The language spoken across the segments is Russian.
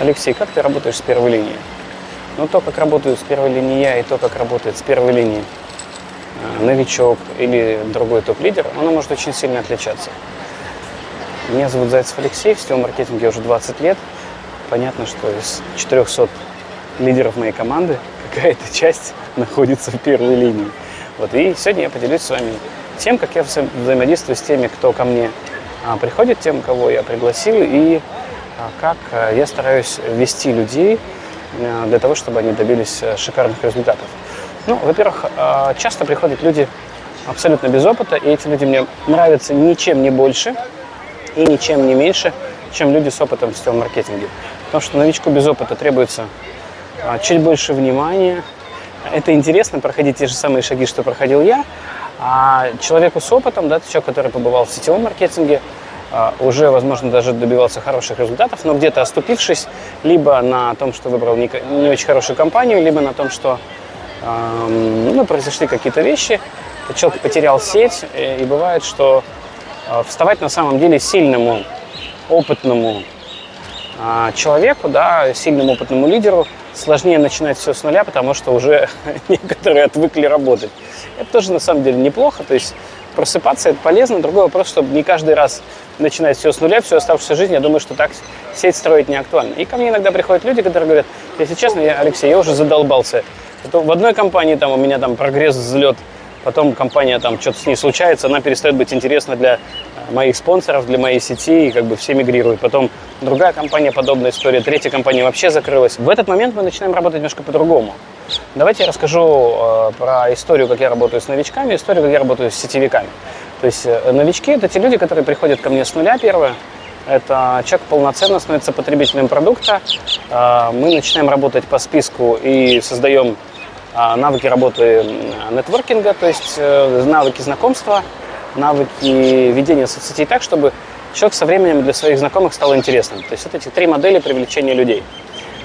Алексей, как ты работаешь с первой линией? Ну, то, как работаю с первой линией я, и то, как работает с первой линией э, новичок или другой топ-лидер, оно может очень сильно отличаться. Меня зовут Зайцев Алексей, в сетевом маркетинге уже 20 лет. Понятно, что из 400 лидеров моей команды какая-то часть находится в первой линии. Вот, и сегодня я поделюсь с вами тем, как я вза взаимодействую с теми, кто ко мне а, приходит, тем, кого я пригласил, и как а, я стараюсь вести людей а, для того, чтобы они добились а, шикарных результатов. Ну, во-первых, а, часто приходят люди абсолютно без опыта, и эти люди мне нравятся ничем не больше и ничем не меньше, чем люди с опытом в сетевом маркетинге. Потому что новичку без опыта требуется а, чуть больше внимания. Это интересно, проходить те же самые шаги, что проходил я, а человеку с опытом, да, человек, который побывал в сетевом маркетинге, а, уже, возможно, даже добивался хороших результатов, но где-то оступившись, либо на том, что выбрал не, не очень хорошую компанию, либо на том, что эм, ну, произошли какие-то вещи, человек потерял сеть, и, и бывает, что э, вставать на самом деле сильному, опытному э, человеку, да, сильному опытному лидеру сложнее начинать все с нуля, потому что уже некоторые отвыкли работать. Это тоже на самом деле неплохо, то есть просыпаться это полезно. Другой вопрос, чтобы не каждый раз начинать все с нуля, всю оставшуюся жизнь, я думаю, что так сеть строить не актуально. И ко мне иногда приходят люди, которые говорят, если честно, я, Алексей, я уже задолбался. Это в одной компании там у меня там прогресс, взлет, потом компания там что-то с ней случается, она перестает быть интересна для моих спонсоров, для моей сети, и как бы все мигрируют. Потом другая компания, подобная история, третья компания вообще закрылась. В этот момент мы начинаем работать немножко по-другому. Давайте я расскажу э, про историю, как я работаю с новичками, историю, как я работаю с сетевиками. То есть э, новички – это те люди, которые приходят ко мне с нуля первое, это человек полноценно становится потребителем продукта. Э, мы начинаем работать по списку и создаем э, навыки работы нетворкинга, то есть э, навыки знакомства, навыки ведения соцсетей так, чтобы человек со временем для своих знакомых стал интересным. То есть вот эти три модели привлечения людей.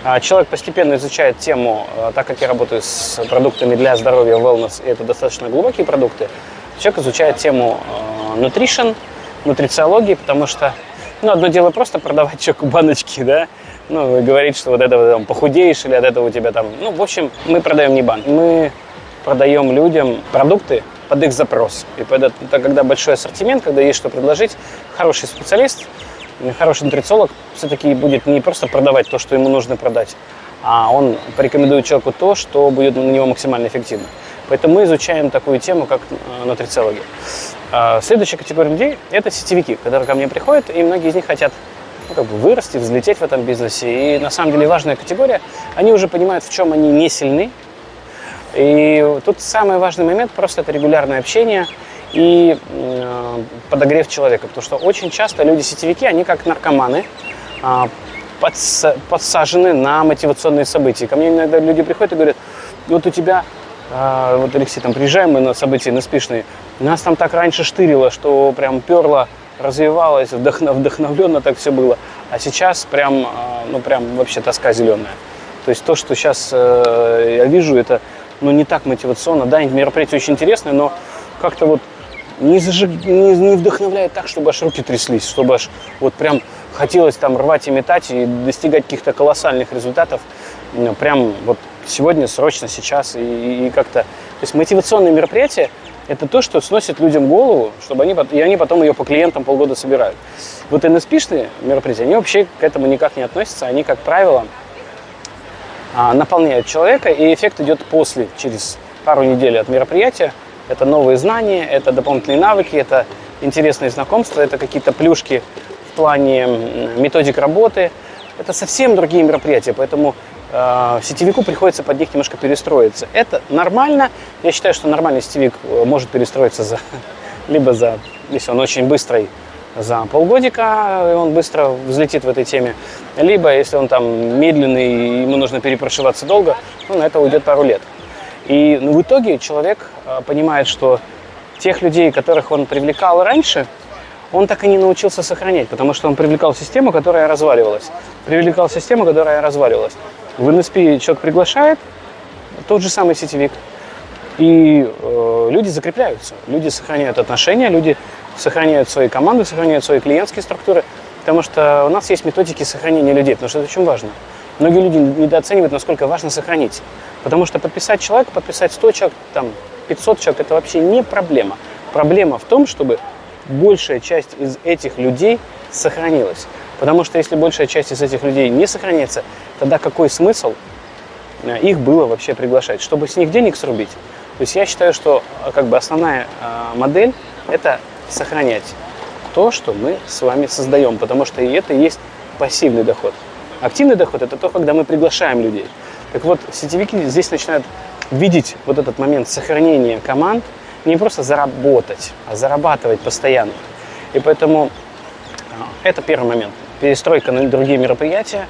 А, человек постепенно изучает тему, а, так как я работаю с продуктами для здоровья, wellness, и это достаточно глубокие продукты, человек изучает тему а, nutrition, нутрициологии, потому что, ну, одно дело просто продавать человеку баночки, да, ну, говорить, что вот это там похудеешь или от этого у тебя там, ну, в общем, мы продаем не банк, мы продаем людям продукты под их запрос. И это, когда большой ассортимент, когда есть что предложить, хороший специалист – хороший нутрициолог все-таки будет не просто продавать то, что ему нужно продать, а он порекомендует человеку то, что будет на него максимально эффективно. Поэтому мы изучаем такую тему, как э, нутрициология. А, следующая категория людей – это сетевики, которые ко мне приходят, и многие из них хотят ну, как бы вырасти, взлететь в этом бизнесе. И на самом деле важная категория, они уже понимают, в чем они не сильны. И тут самый важный момент – просто это регулярное общение – и э, подогрев человека. Потому что очень часто люди-сетевики, они как наркоманы, э, подс подсажены на мотивационные события. Ко мне иногда люди приходят и говорят, вот у тебя, э, вот Алексей, там приезжаем мы на события, на спишные, нас там так раньше штырило, что прям перло, развивалось, вдохнов, вдохновленно так все было. А сейчас прям, э, ну прям вообще тоска зеленая. То есть то, что сейчас э, я вижу, это ну, не так мотивационно. Да, мероприятие очень интересное, но как-то вот не, зажиг, не, не вдохновляет так, чтобы аж руки тряслись, чтобы аж вот прям хотелось там рвать и метать и достигать каких-то колоссальных результатов. Ну, прям вот сегодня, срочно, сейчас и, и как-то... То есть мотивационные мероприятия – это то, что сносит людям голову, чтобы они, и они потом ее по клиентам полгода собирают. Вот NSP-шные мероприятия, они вообще к этому никак не относятся. Они, как правило, а, наполняют человека, и эффект идет после, через пару недель от мероприятия – это новые знания, это дополнительные навыки, это интересные знакомства, это какие-то плюшки в плане методик работы. Это совсем другие мероприятия, поэтому э, сетевику приходится под них немножко перестроиться. Это нормально. Я считаю, что нормальный сетевик э, может перестроиться за, либо за, если он очень быстрый, за полгодика, и он быстро взлетит в этой теме. Либо, если он там медленный, и ему нужно перепрошиваться долго, ну, на это уйдет пару лет. И ну, в итоге человек э, понимает, что тех людей, которых он привлекал раньше, он так и не научился сохранять, потому что он привлекал систему, которая разваливалась. Привлекал систему, которая разваливалась. В NSP человек приглашает, тот же самый сетевик, и э, люди закрепляются, люди сохраняют отношения, люди сохраняют свои команды, сохраняют свои клиентские структуры. Потому что у нас есть методики сохранения людей, потому что это очень важно. Многие люди недооценивают, насколько важно сохранить. Потому что подписать человека, подписать 100 человек, там, 500 человек, это вообще не проблема. Проблема в том, чтобы большая часть из этих людей сохранилась. Потому что если большая часть из этих людей не сохранится, тогда какой смысл э, их было вообще приглашать? Чтобы с них денег срубить? То есть я считаю, что э, как бы основная э, модель – это сохранять то, что мы с вами создаем, потому что и это есть пассивный доход. Активный доход – это то, когда мы приглашаем людей. Так вот, сетевики здесь начинают видеть вот этот момент сохранения команд, не просто заработать, а зарабатывать постоянно. И поэтому а, это первый момент. Перестройка на другие мероприятия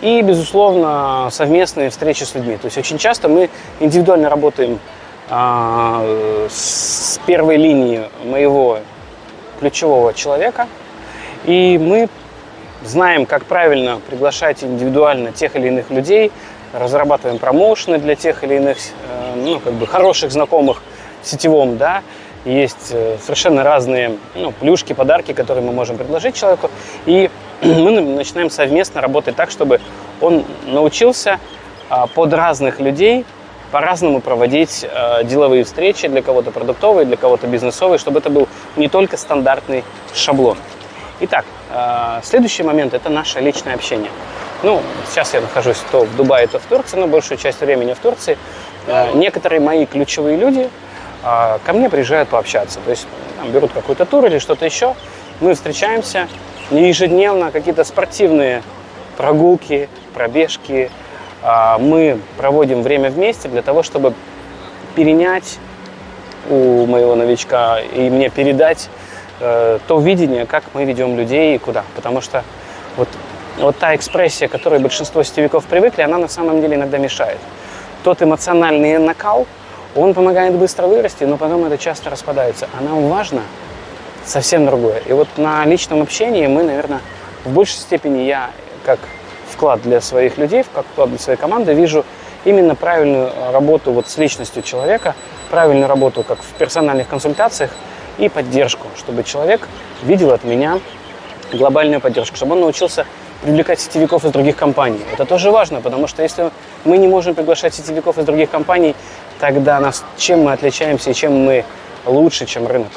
и, безусловно, совместные встречи с людьми. То есть очень часто мы индивидуально работаем а, с первой линии моего ключевого человека, и мы знаем, как правильно приглашать индивидуально тех или иных людей, разрабатываем промоушены для тех или иных э, ну, как бы хороших знакомых в сетевом, да, есть э, совершенно разные ну, плюшки, подарки, которые мы можем предложить человеку, и мы начинаем совместно работать так, чтобы он научился а, под разных людей по-разному проводить э, деловые встречи, для кого-то продуктовые, для кого-то бизнесовые, чтобы это был не только стандартный шаблон. Итак, э, следующий момент – это наше личное общение. Ну, сейчас я нахожусь то в Дубае, то в Турции, но большую часть времени в Турции. Э, некоторые мои ключевые люди э, ко мне приезжают пообщаться. То есть там, берут какой-то тур или что-то еще. Мы встречаемся ежедневно, какие-то спортивные прогулки, пробежки, мы проводим время вместе для того, чтобы перенять у моего новичка и мне передать э, то видение, как мы ведем людей и куда. Потому что вот, вот та экспрессия, к которой большинство сетевиков привыкли, она на самом деле иногда мешает. Тот эмоциональный накал, он помогает быстро вырасти, но потом это часто распадается. А нам важно совсем другое. И вот на личном общении мы, наверное, в большей степени я, как вклад для своих людей, как вклад для своей команды, вижу именно правильную работу вот с личностью человека, правильную работу как в персональных консультациях и поддержку, чтобы человек видел от меня глобальную поддержку, чтобы он научился привлекать сетевиков из других компаний. Это тоже важно, потому что если мы не можем приглашать сетевиков из других компаний, тогда нас, чем мы отличаемся и чем мы лучше, чем рынок.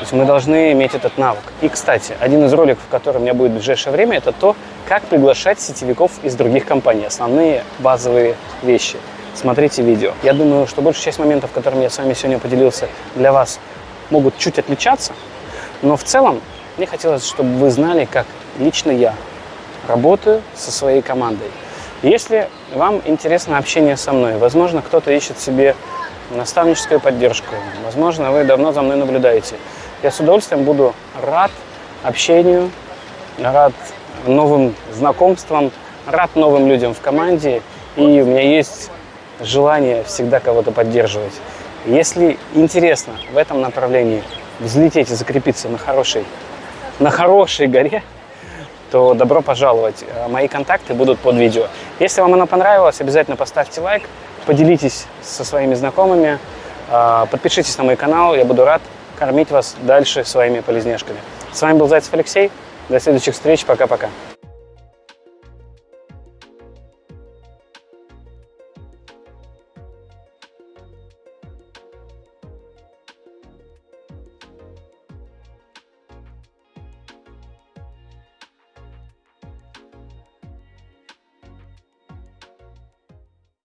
То есть мы должны иметь этот навык. И, кстати, один из роликов, который у меня будет в ближайшее время, это то, как приглашать сетевиков из других компаний. Основные базовые вещи. Смотрите видео. Я думаю, что большая часть моментов, которыми я с вами сегодня поделился, для вас могут чуть отличаться. Но в целом мне хотелось, чтобы вы знали, как лично я работаю со своей командой. Если вам интересно общение со мной, возможно, кто-то ищет себе наставническую поддержку, возможно, вы давно за мной наблюдаете – я с удовольствием буду рад общению, рад новым знакомствам, рад новым людям в команде. И у меня есть желание всегда кого-то поддерживать. Если интересно в этом направлении взлететь и закрепиться на хорошей, на хорошей горе, то добро пожаловать. Мои контакты будут под видео. Если вам оно понравилось, обязательно поставьте лайк, поделитесь со своими знакомыми, а, подпишитесь на мой канал, я буду рад кормить вас дальше своими полезнешками. С вами был Зайцев Алексей. До следующих встреч. Пока-пока.